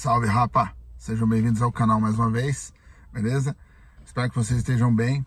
Salve, rapa! Sejam bem-vindos ao canal mais uma vez, beleza? Espero que vocês estejam bem.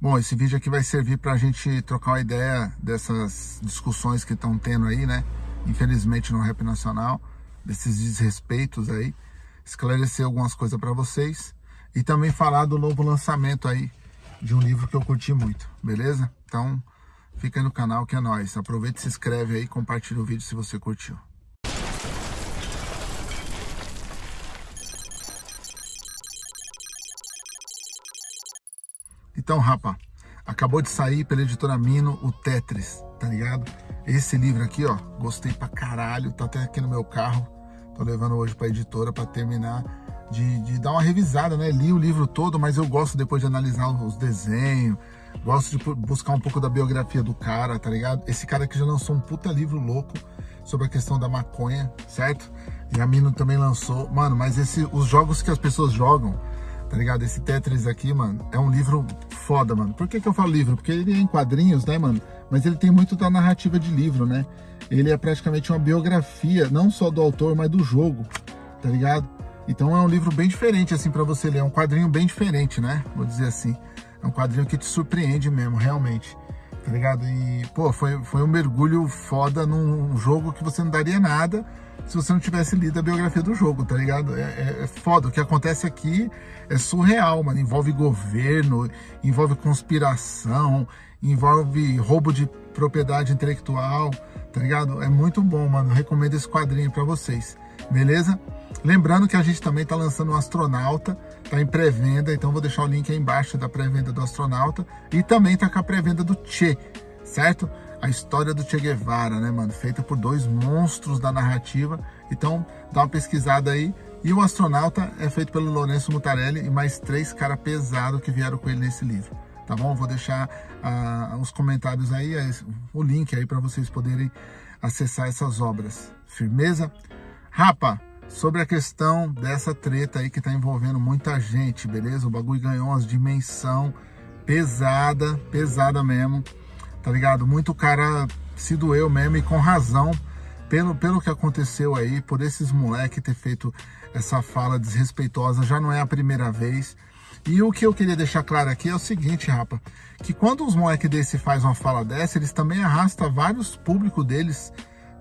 Bom, esse vídeo aqui vai servir para a gente trocar uma ideia dessas discussões que estão tendo aí, né? Infelizmente no rap nacional, desses desrespeitos aí. Esclarecer algumas coisas para vocês e também falar do novo lançamento aí de um livro que eu curti muito, beleza? Então, fica aí no canal que é nóis. Aproveita, se inscreve aí compartilha o vídeo se você curtiu. Então, rapa, acabou de sair pela editora Mino o Tetris, tá ligado? Esse livro aqui, ó, gostei pra caralho, tá até aqui no meu carro. Tô levando hoje pra editora pra terminar de, de dar uma revisada, né? Li o livro todo, mas eu gosto depois de analisar os desenhos, gosto de buscar um pouco da biografia do cara, tá ligado? Esse cara aqui já lançou um puta livro louco sobre a questão da maconha, certo? E a Mino também lançou. Mano, mas esse, os jogos que as pessoas jogam, tá ligado? Esse Tetris aqui, mano, é um livro foda, mano. Por que que eu falo livro? Porque ele é em quadrinhos, né, mano? Mas ele tem muito da narrativa de livro, né? Ele é praticamente uma biografia, não só do autor, mas do jogo, tá ligado? Então é um livro bem diferente, assim, para você ler. É um quadrinho bem diferente, né? Vou dizer assim. É um quadrinho que te surpreende mesmo, realmente. Tá ligado? E, pô, foi, foi um mergulho foda num jogo que você não daria nada se você não tivesse lido a biografia do jogo, tá ligado? É, é, é, foda. O que acontece aqui é surreal, mano. Envolve governo, envolve conspiração, envolve roubo de propriedade intelectual, tá ligado? É muito bom, mano. recomendo esse quadrinho para vocês, beleza? Lembrando que a gente também tá lançando o um Astronauta, tá em pré-venda, então vou deixar o link aí embaixo da pré-venda do Astronauta e também tá com a pré-venda do Che, certo? A história do Che Guevara, né, mano? Feita por dois monstros da narrativa. Então, dá uma pesquisada aí. E o Astronauta é feito pelo Lourenço Mutarelli e mais três caras pesados que vieram com ele nesse livro. Tá bom? Vou deixar uh, os comentários aí, o link aí para vocês poderem acessar essas obras. Firmeza? Rapa, sobre a questão dessa treta aí que tá envolvendo muita gente, beleza? O bagulho ganhou umas dimensão pesada, pesada mesmo tá ligado? Muito cara se doeu mesmo e com razão pelo, pelo que aconteceu aí, por esses moleques ter feito essa fala desrespeitosa, já não é a primeira vez. E o que eu queria deixar claro aqui é o seguinte, rapa, que quando os moleques desse faz uma fala dessa, eles também arrastam vários públicos deles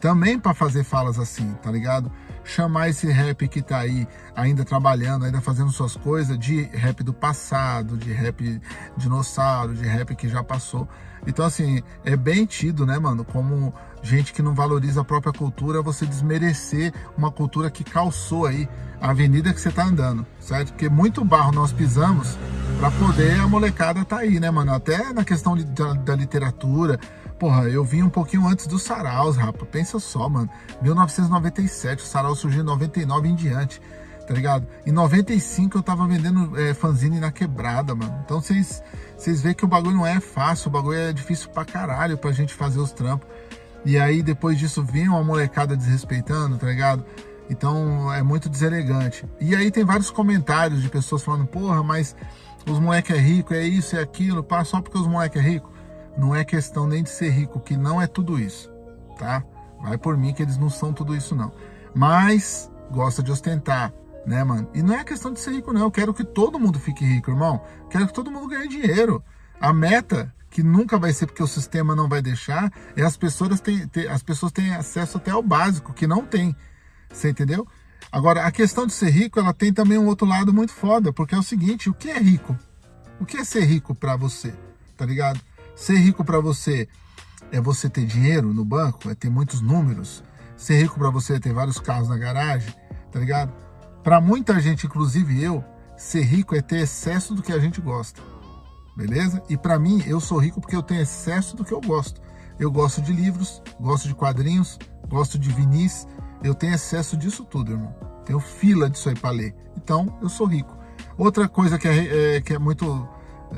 também para fazer falas assim, tá ligado? Chamar esse rap que tá aí ainda trabalhando, ainda fazendo suas coisas, de rap do passado, de rap dinossauro, de rap que já passou. Então, assim, é bem tido, né, mano, como gente que não valoriza a própria cultura, você desmerecer uma cultura que calçou aí a avenida que você tá andando, certo? Porque muito barro nós pisamos para poder a molecada tá aí, né, mano? Até na questão de, da, da literatura, Porra, eu vim um pouquinho antes dos saraus, rapaz. Pensa só, mano. 1997, o sarau surgiu em 99 em diante, tá ligado? Em 95 eu tava vendendo é, fanzine na quebrada, mano. Então vocês veem que o bagulho não é fácil, o bagulho é difícil pra caralho pra gente fazer os trampos. E aí depois disso vinha uma molecada desrespeitando, tá ligado? Então é muito deselegante. E aí tem vários comentários de pessoas falando, porra, mas os moleque é rico, é isso, é aquilo, pá, só porque os moleque é rico não é questão nem de ser rico, que não é tudo isso, tá? Vai por mim que eles não são tudo isso não. Mas gosta de ostentar, né, mano? E não é questão de ser rico não, eu quero que todo mundo fique rico, irmão. Quero que todo mundo ganhe dinheiro. A meta que nunca vai ser porque o sistema não vai deixar, é as pessoas têm, as pessoas têm acesso até ao básico, que não tem. Você entendeu? Agora, a questão de ser rico, ela tem também um outro lado muito foda, porque é o seguinte, o que é rico? O que é ser rico para você? Tá ligado? Ser rico para você é você ter dinheiro no banco, é ter muitos números. Ser rico para você é ter vários carros na garagem, tá ligado? Para muita gente, inclusive eu, ser rico é ter excesso do que a gente gosta. Beleza? E para mim, eu sou rico porque eu tenho excesso do que eu gosto. Eu gosto de livros, gosto de quadrinhos, gosto de vinis. Eu tenho excesso disso tudo, irmão. Tenho fila disso aí para ler. Então, eu sou rico. Outra coisa que é, é, que é muito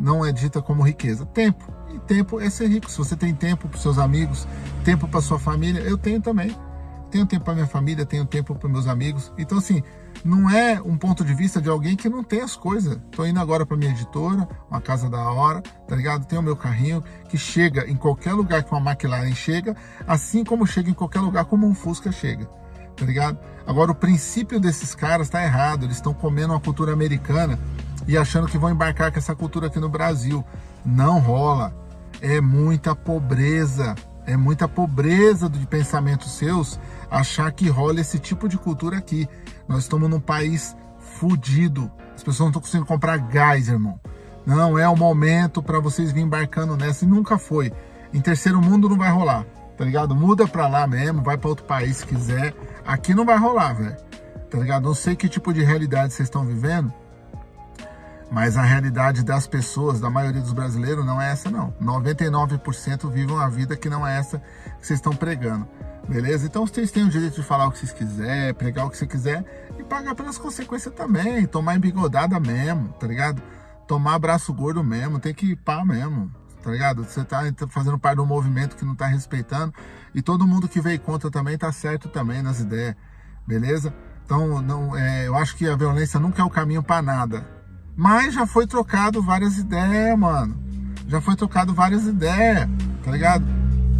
não é dita como riqueza. Tempo. Tempo é ser rico. Se você tem tempo para seus amigos, tempo para sua família, eu tenho também. Tenho tempo para minha família, tenho tempo para meus amigos. Então, assim, não é um ponto de vista de alguém que não tem as coisas. Estou indo agora para minha editora, uma casa da hora, tá ligado? Tenho o meu carrinho que chega em qualquer lugar que uma McLaren chega, assim como chega em qualquer lugar como um Fusca chega. tá ligado? Agora, o princípio desses caras tá errado, eles estão comendo uma cultura americana e achando que vão embarcar com essa cultura aqui no Brasil. Não rola. É muita pobreza, é muita pobreza de pensamentos seus achar que rola esse tipo de cultura aqui. Nós estamos num país fudido. As pessoas não estão conseguindo comprar gás, irmão. Não é o momento para vocês vir embarcando nessa e nunca foi. Em terceiro mundo não vai rolar, tá ligado? Muda para lá mesmo, vai para outro país se quiser. Aqui não vai rolar, velho. Tá ligado? Não sei que tipo de realidade vocês estão vivendo, mas a realidade das pessoas, da maioria dos brasileiros, não é essa não. 99% vivem uma vida que não é essa que vocês estão pregando. Beleza? Então vocês têm o direito de falar o que vocês quiserem, pregar o que você quiser e pagar pelas consequências também. Tomar embigodada mesmo, tá ligado? Tomar braço gordo mesmo, tem que ir pá mesmo, tá ligado? Você tá fazendo parte de um movimento que não tá respeitando e todo mundo que veio contra também tá certo também nas ideias, beleza? Então, não, é, eu acho que a violência nunca é o caminho para nada mas já foi trocado várias ideias, mano. Já foi trocado várias ideias, tá ligado?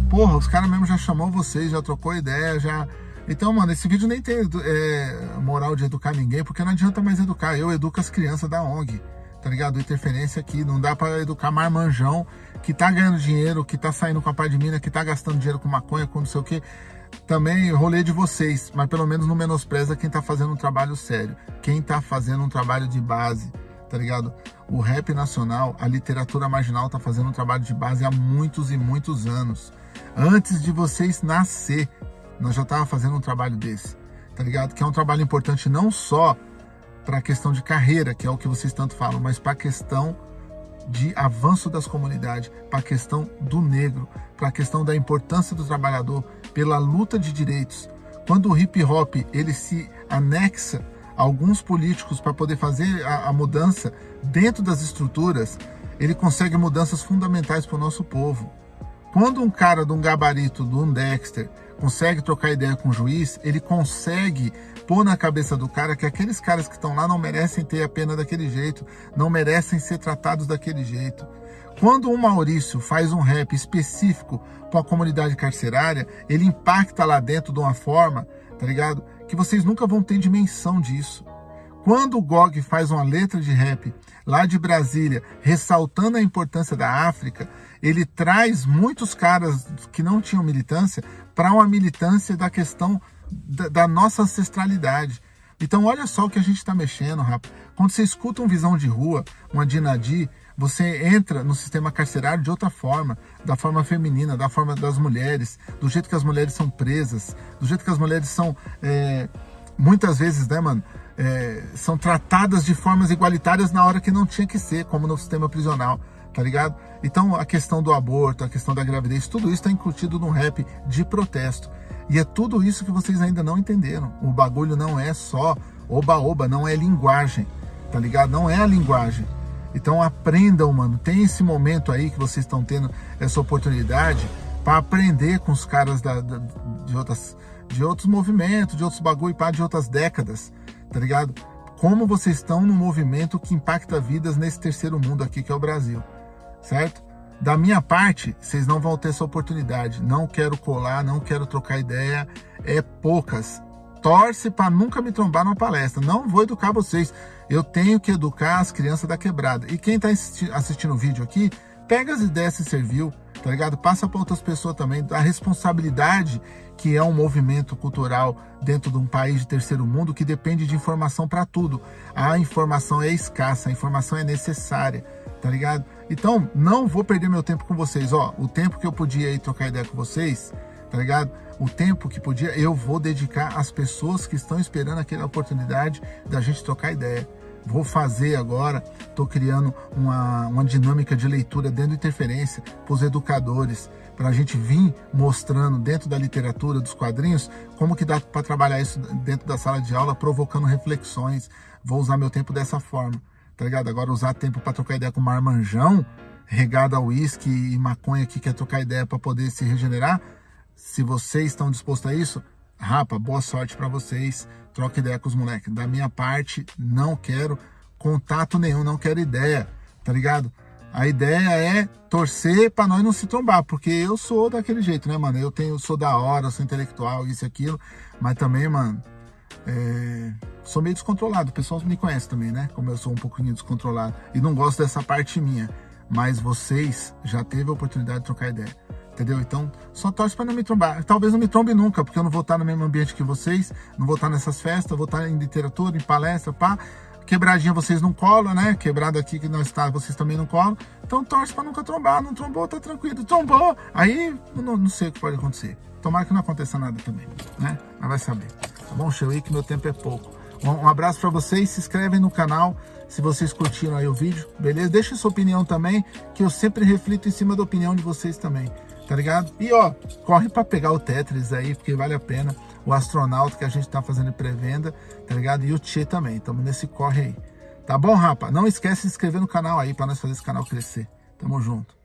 Porra, os caras mesmo já chamou vocês, já trocou ideia, já... Então, mano, esse vídeo nem tem é, moral de educar ninguém, porque não adianta mais educar. Eu educo as crianças da ONG, tá ligado? Interferência aqui, não dá para educar marmanjão que tá ganhando dinheiro, que tá saindo com a parte de mina, que tá gastando dinheiro com maconha, com não sei o que. Também rolê de vocês, mas pelo menos não menospreza quem tá fazendo um trabalho sério, quem tá fazendo um trabalho de base, tá ligado? O rap nacional, a literatura marginal tá fazendo um trabalho de base há muitos e muitos anos. Antes de vocês nascer, nós já tava fazendo um trabalho desse, tá ligado? Que é um trabalho importante não só para a questão de carreira, que é o que vocês tanto falam, mas para a questão de avanço das comunidades, para a questão do negro, para a questão da importância do trabalhador, pela luta de direitos. Quando o hip hop ele se anexa alguns políticos para poder fazer a, a, mudança dentro das estruturas, ele consegue mudanças fundamentais para o nosso povo. Quando um cara de um gabarito, de um Dexter, consegue trocar ideia com o juiz, ele consegue pôr na cabeça do cara que aqueles caras que estão lá não merecem ter a pena daquele jeito, não merecem ser tratados daquele jeito. Quando o Maurício faz um rap específico para a comunidade carcerária, ele impacta lá dentro de uma forma, tá ligado? Que vocês nunca vão ter dimensão disso. Quando o Gog faz uma letra de rap lá de Brasília, ressaltando a importância da África, ele traz muitos caras que não tinham militância para uma militância da questão da, da, nossa ancestralidade. Então olha só o que a gente está mexendo, rapaz. Quando você escuta um Visão de Rua, uma Dinadi, você entra no sistema carcerário de outra forma, da forma feminina, da forma das mulheres, do jeito que as mulheres são presas, do jeito que as mulheres são, é, muitas vezes, né, mano, é, são tratadas de formas igualitárias na hora que não tinha que ser, como no sistema prisional, tá ligado? Então, a questão do aborto, a questão da gravidez, tudo isso está incutido num rap de protesto. E é tudo isso que vocês ainda não entenderam. O bagulho não é só oba-oba, não é linguagem, tá ligado? Não é a linguagem. Então aprendam, mano. Tem esse momento aí que vocês estão tendo essa oportunidade para aprender com os caras da, da, de, outras, de outros movimentos, de outros bagulho, pá, de outras décadas, tá ligado? Como vocês estão num movimento que impacta vidas nesse terceiro mundo aqui que é o Brasil, certo? Da minha parte, vocês não vão ter essa oportunidade. Não quero colar, não quero trocar ideia. É poucas torce para nunca me trombar numa palestra. Não vou educar vocês. Eu tenho que educar as crianças da quebrada. E quem está assistindo o vídeo aqui, pega as ideias se serviu, tá ligado? Passa para outras pessoas também. A responsabilidade que é um movimento cultural dentro de um país de terceiro mundo que depende de informação para tudo. A informação é escassa, a informação é necessária, tá ligado? Então, não vou perder meu tempo com vocês. Ó, o tempo que eu podia ir trocar ideia com vocês, tá ligado? o tempo que podia, eu vou dedicar às pessoas que estão esperando aquela oportunidade da gente trocar ideia. Vou fazer agora, estou criando uma, uma dinâmica de leitura dentro da interferência para os educadores, para a gente vir mostrando dentro da literatura, dos quadrinhos, como que dá para trabalhar isso dentro da sala de aula, provocando reflexões. Vou usar meu tempo dessa forma, tá ligado? Agora usar tempo para trocar ideia com marmanjão, regado a uísque e maconha que quer trocar ideia para poder se regenerar, se vocês estão dispostos a isso, rapa, boa sorte para vocês. Troca ideia com os moleques. Da minha parte, não quero contato nenhum, não quero ideia, tá ligado? A ideia é torcer para nós não se trombar, porque eu sou daquele jeito, né, mano? Eu tenho, sou da hora, sou intelectual, isso e aquilo, mas também, mano, é, sou meio descontrolado. O pessoal me conhece também, né? Como eu sou um pouquinho descontrolado e não gosto dessa parte minha. Mas vocês já teve a oportunidade de trocar ideia, entendeu? Então, só torce para não me trombar. Talvez não me trombe nunca, porque eu não vou estar no mesmo ambiente que vocês, não vou estar nessas festas, vou estar em literatura, em palestra, pá. Quebradinha vocês não colam, né? Quebrado aqui que nós está, vocês também não colam. Então torce para nunca trombar. Não trombou, tá tranquilo. Trombou, aí não, não sei o que pode acontecer. Tomara que não aconteça nada também, né? Mas vai saber. Tá bom? Aí que meu tempo é pouco. Um abraço para vocês, se inscrevem no canal se vocês curtiram aí o vídeo, beleza? Deixa sua opinião também, que eu sempre reflito em cima da opinião de vocês também, tá ligado? E ó, corre para pegar o Tetris aí, porque vale a pena o astronauta que a gente tá fazendo pré-venda, tá ligado? E o Tchê também, estamos nesse corre aí. Tá bom, rapa? Não esquece de se inscrever no canal aí para nós fazer esse canal crescer. Tamo junto.